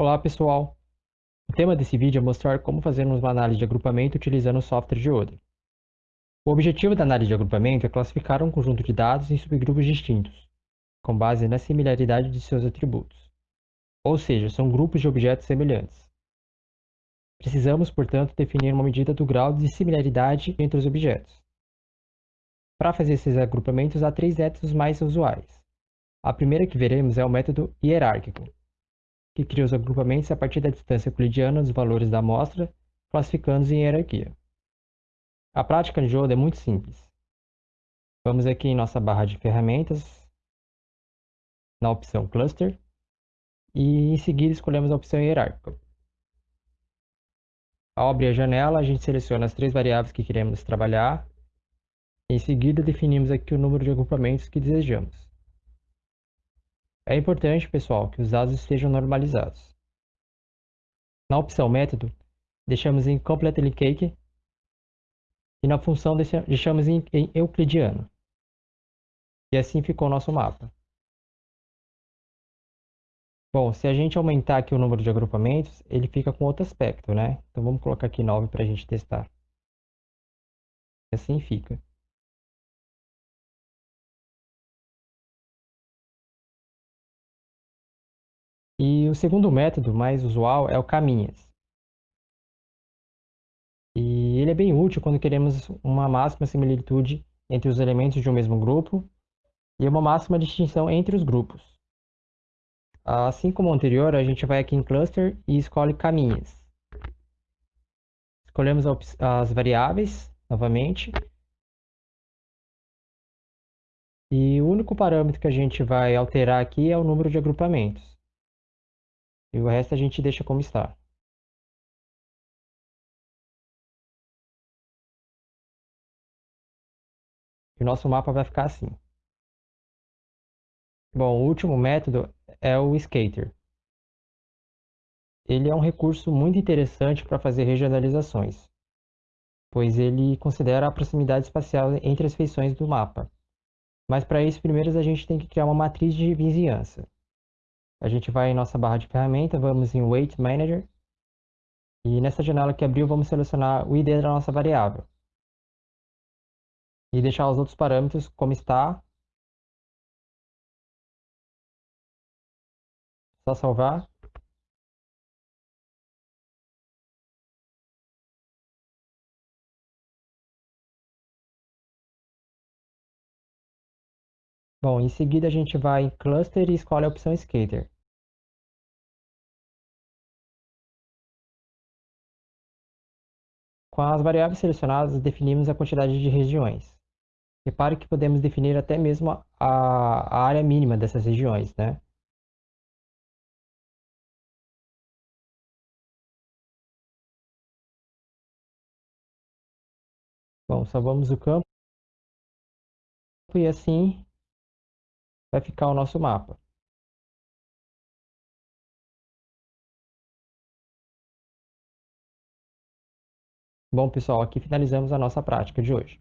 Olá pessoal! O tema desse vídeo é mostrar como fazermos uma análise de agrupamento utilizando o software Geoda. O objetivo da análise de agrupamento é classificar um conjunto de dados em subgrupos distintos, com base na similaridade de seus atributos. Ou seja, são grupos de objetos semelhantes. Precisamos, portanto, definir uma medida do grau de similaridade entre os objetos. Para fazer esses agrupamentos, há três métodos mais usuais. A primeira que veremos é o método hierárquico, que cria os agrupamentos a partir da distância euclidiana dos valores da amostra, classificando-os em hierarquia. A prática de Joda é muito simples. Vamos aqui em nossa barra de ferramentas, na opção Cluster, e em seguida escolhemos a opção hierárquica. Ao abrir a janela, a gente seleciona as três variáveis que queremos trabalhar. Em seguida, definimos aqui o número de agrupamentos que desejamos. É importante, pessoal, que os dados estejam normalizados. Na opção método, deixamos em completely cake e na função deixamos em, euclidiano. E assim ficou nosso mapa. Bom, se a gente aumentar aqui o número de agrupamentos, ele fica com outro aspecto, né? Então vamos colocar aqui 9 para a gente testar. E assim fica. E o segundo método mais usual é o caminhas. E ele é bem útil quando queremos uma máxima similitude entre os elementos de um mesmo grupo e uma máxima distinção entre os grupos. Assim como o anterior, a gente vai aqui em Cluster e escolhe caminhas. Escolhemos as variáveis, novamente. E o único parâmetro que a gente vai alterar aqui é o número de agrupamentos. E o resto a gente deixa como está. E o nosso mapa vai ficar assim. Bom, o último método é o Skater. Ele é um recurso muito interessante para fazer regionalizações, pois ele considera a proximidade espacial entre as feições do mapa. Mas para isso, primeiro a gente tem que criar uma matriz de vizinhança. A gente vai em nossa barra de ferramenta, vamos em Weight Manager. E nessa janela que abriu, vamos selecionar o ID da nossa variável. E deixar os outros parâmetros como está. Só salvar. Bom, em seguida a gente vai em Cluster e escolhe a opção Skater. Com as variáveis selecionadas, definimos a quantidade de regiões. Repare que podemos definir até mesmo a, área mínima dessas regiões, né? Bom, salvamos o campo e assim vai ficar o nosso mapa. Bom, pessoal, aqui finalizamos a nossa prática de hoje.